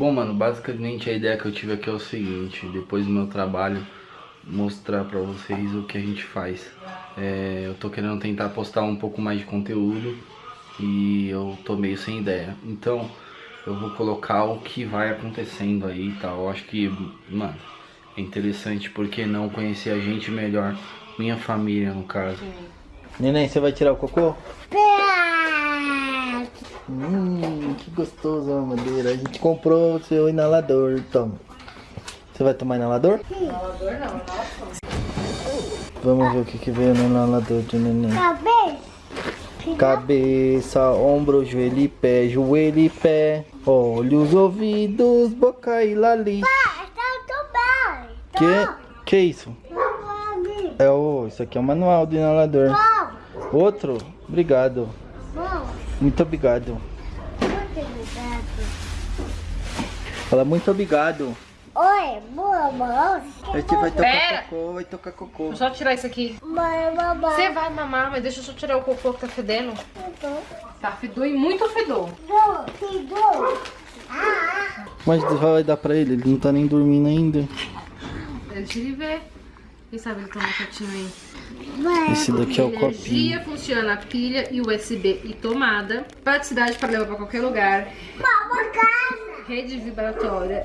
Bom, mano, basicamente a ideia que eu tive aqui é o seguinte, depois do meu trabalho, mostrar pra vocês o que a gente faz. É, eu tô querendo tentar postar um pouco mais de conteúdo e eu tô meio sem ideia. Então, eu vou colocar o que vai acontecendo aí e tal. Eu acho que, mano, é interessante porque não conhecer a gente melhor, minha família no caso. Neném, você vai tirar o cocô? Hum, que gostoso a madeira. A gente comprou o seu inalador, toma. Você vai tomar inalador? Inalador não, inalador. Vamos ver o que, que veio no inalador de neném. Cabeça. Cabeça, ombro, joelho e pé, joelho e pé. Olhos, ouvidos, boca e lali. Pai, tá tudo bem. Que, que isso? É o, isso aqui é o manual do inalador. bom, Outro? Obrigado. Muito obrigado. Muito obrigado. Fala muito obrigado. Oi, boa, boa. A gente vai tocar Pera. cocô, vai tocar cocô. Deixa eu só tirar isso aqui. Mãe, mamãe. Você vai mamar, mas deixa eu só tirar o cocô que tá fedendo. Tá fedor e muito fedor. Dou. Ah, Mas vai dar pra ele, ele não tá nem dormindo ainda. Deixa ele ver. Quem sabe ele toma quietinho aí. Esse daqui é o copinho. Energia funciona pilha e USB e tomada. Praticidade para levar para qualquer lugar. Rede vibratória.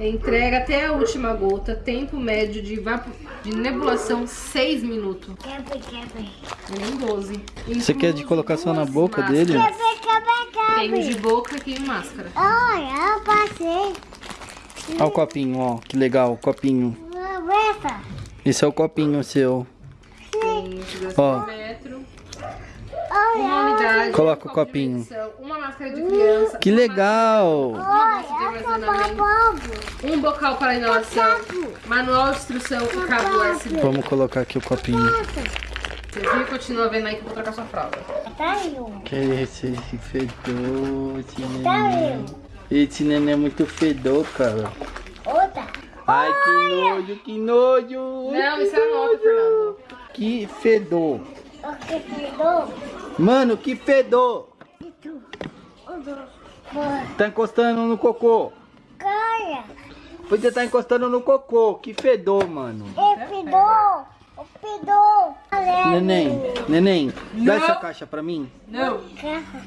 Entrega até a última gota. Tempo médio de, vapo- de nebulação 6 minutos. Quebra, quebra. Nem 12. Você quer de colocar só na boca máscaras. dele? Quebra, quebra, Tem de boca e tem máscara. Olha, eu passei. Olha o copinho, ó. Que legal, o copinho. Esse é o copinho seu. Tem de Ó. 2 metros. Uma Olha, unidade. Coloca o copinho. Uma máscara de criança. Que uma legal! de armazenamento. bobo. Um bocal para inalação, manual de instrução e cabo USB. Vamos colocar aqui o copinho. Você viu? Continua vendo aí que eu vou trocar sua fralda. Tá eu. Que esse, esse fedor, esse Tá neném. Esse neném é muito fedor, cara. Outra. Ai, que nojo, que nojo. Não, isso é nota, Fernando. Que fedor. O que pegou? Mano, que fedor. Tá encostando no cocô. Caia. Podia tá encostando no cocô. Que fedor, mano. E pedou. O pedou. Neném, neném, dá Não. essa caixa pra mim. Não,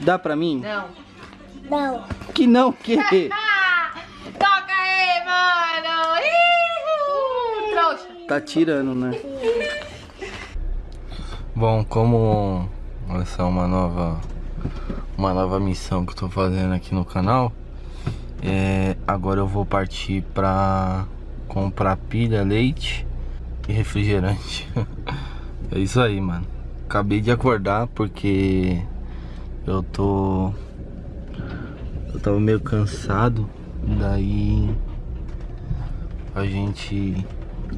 Dá pra mim? não. Não. Que não, que? Toca aí, mano! Ih, trouxa. Tá tirando, né? Bom, como essa é uma nova uma nova missão que eu tô fazendo aqui no canal, é, agora eu vou partir pra comprar pilha, leite e refrigerante. é isso aí, mano. Acabei de acordar porque eu tô eu tava meio cansado, daí a gente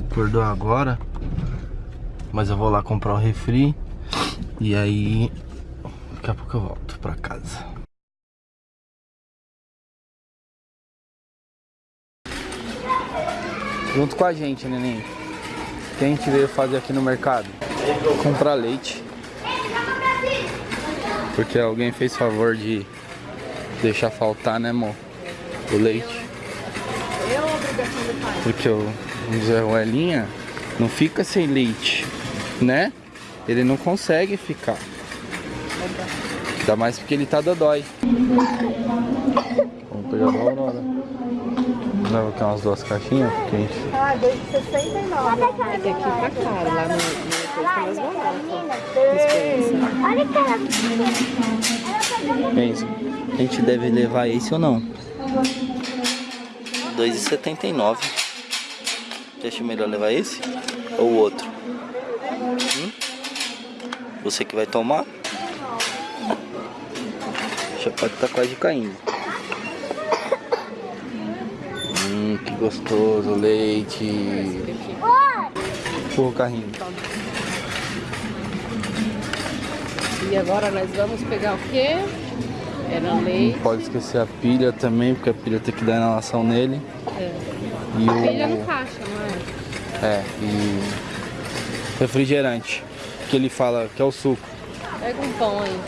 acordou agora, mas eu vou lá comprar o refri e aí daqui a pouco eu volto pra casa. Junto com a gente, neném. Que a gente veio fazer aqui no mercado? Comprar leite. Porque alguém fez favor de deixar faltar, né, amor? O leite. Porque o Zé Ruelinha não fica sem leite, né? Ele não consegue ficar. Ainda mais porque ele tá dodói. Vamos pegar da Aurora. Leva aqui umas duas caixinhas, porque a gente... Ah, 2,69. Aqui tá caro, lá no, Olha aquela. Pensa, a gente deve levar esse ou não? 2,79. Você acha melhor levar esse? Ou o outro? Hum? Você que vai tomar? Já pode estar quase caindo. Hum, que gostoso, leite. Empurra o carrinho. E agora nós vamos pegar o quê? Era leite. Não pode esquecer a pilha também, porque a pilha tem que dar inalação nele. É. E o... Pilha no caixa, não é? É, e refrigerante, que ele fala que é o suco. Pega um pão aí.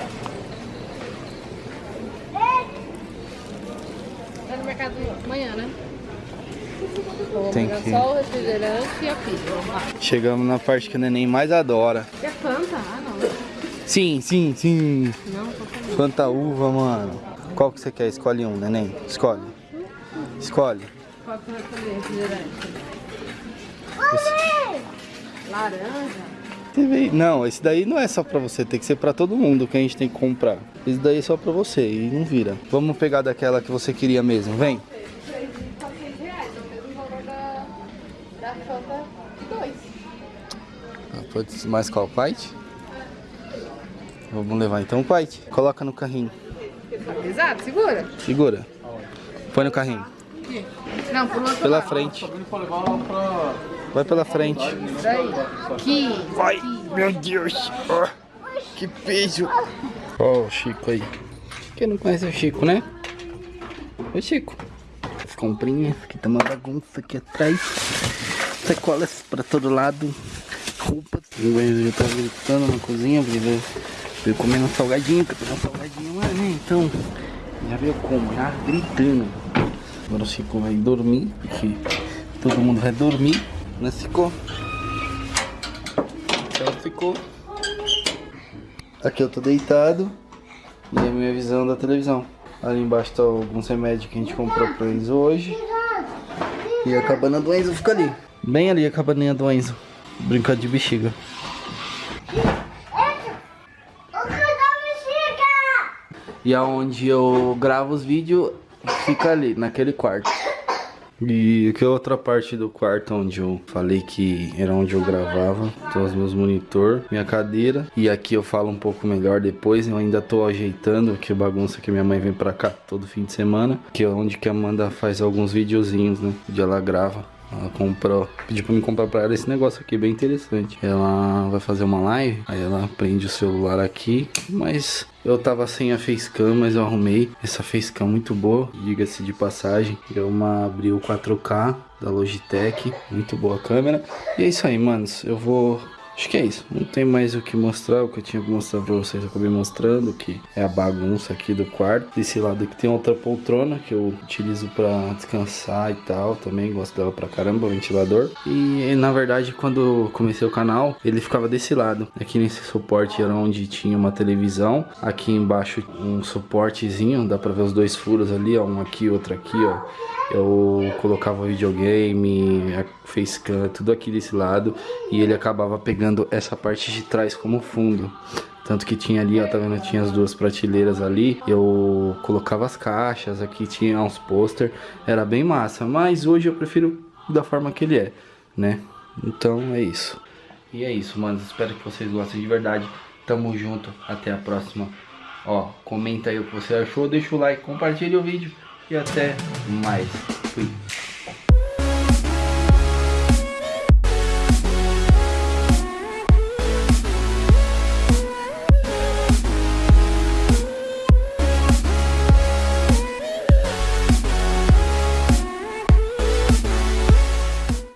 Vai no mercado amanhã, né? Vou Tem que- só o refrigerante e a pizza. Chegamos na parte que o neném mais adora. Quer Fanta? Ah, não. Sim, sim, sim. Não, tô. Fanta uva, mano. Qual que você quer? Escolhe um, neném. Escolhe. Escolhe. Qual que vai comer refrigerante? Laranja? Não, esse daí não é só pra você, tem que ser pra todo mundo que a gente tem que comprar. Esse daí é só pra você e não vira. Vamos pegar daquela que você queria mesmo, vem. Só 6 reais, o mesmo valor da, da Fanta 2. Ah, Pode ser mais qual? White? Vamos levar então o White. Coloca no carrinho. Tá pesado? Segura. Segura. Põe no carrinho. Não, Pela lado. frente. Vai pela frente. Aqui. Vai, meu Deus. Ó, que peso. Ó, o Chico aí. Quem não conhece o Chico, né? O Chico. As comprinhas, aqui tá uma bagunça aqui atrás. Sacolas pra todo lado. Roupas. O Benzo já tá gritando na cozinha, porque veio, veio comendo salgadinho, que eu peguei um salgadinho lá, né? Então, já veio como? Já gritando. Agora o Chico vai dormir, porque todo mundo vai dormir, Chico? Então ficou. Aqui eu tô deitado. E a minha visão da televisão. Ali embaixo tá alguns remédios que a gente comprou pra Enzo hoje. E a cabana do Enzo fica ali. Bem ali a cabaninha do Enzo. Brincando de bexiga? E aonde eu gravo os vídeos fica ali, naquele quarto. E aqui é outra parte do quarto onde eu falei que era onde eu gravava. Tô os meus monitor, minha cadeira. E aqui eu falo um pouco melhor depois. Eu ainda tô ajeitando, que bagunça que minha mãe vem pra cá todo fim de semana. Que é onde que a Amanda faz alguns videozinhos, né? Onde ela grava. Ela comprou, pediu pra me comprar pra ela esse negócio aqui, bem interessante. Ela vai fazer uma live, aí ela prende o celular aqui, mas eu tava sem a facecam, mas eu arrumei essa facecam muito boa, diga-se de passagem. É uma Abril 4K da Logitech, muito boa câmera. E é isso aí, manos, eu vou... Acho que é isso, não tem mais o que mostrar, o que eu tinha que mostrar pra vocês eu acabei mostrando, que é a bagunça aqui do quarto. Desse lado aqui tem outra poltrona que eu utilizo pra descansar e tal, também gosto dela pra caramba, o ventilador. E na verdade quando comecei o canal, ele ficava desse lado. Aqui nesse suporte era onde tinha uma televisão, aqui embaixo um suportezinho, dá pra ver os dois furos ali, ó, um aqui, outro aqui, ó. Eu colocava videogame, facecam, tudo aqui desse lado e ele acabava pegando essa parte de trás como fundo. Tanto que tinha ali, ó, tá vendo? Tinha as duas prateleiras ali. Eu colocava as caixas, aqui tinha uns pôster. Era bem massa, mas hoje eu prefiro da forma que ele é, né? Então é isso. E é isso, mano. Espero que vocês gostem de verdade. Tamo junto. Até a próxima. Ó, comenta aí o que você achou, deixa o like, compartilha o vídeo e até mais. Fui.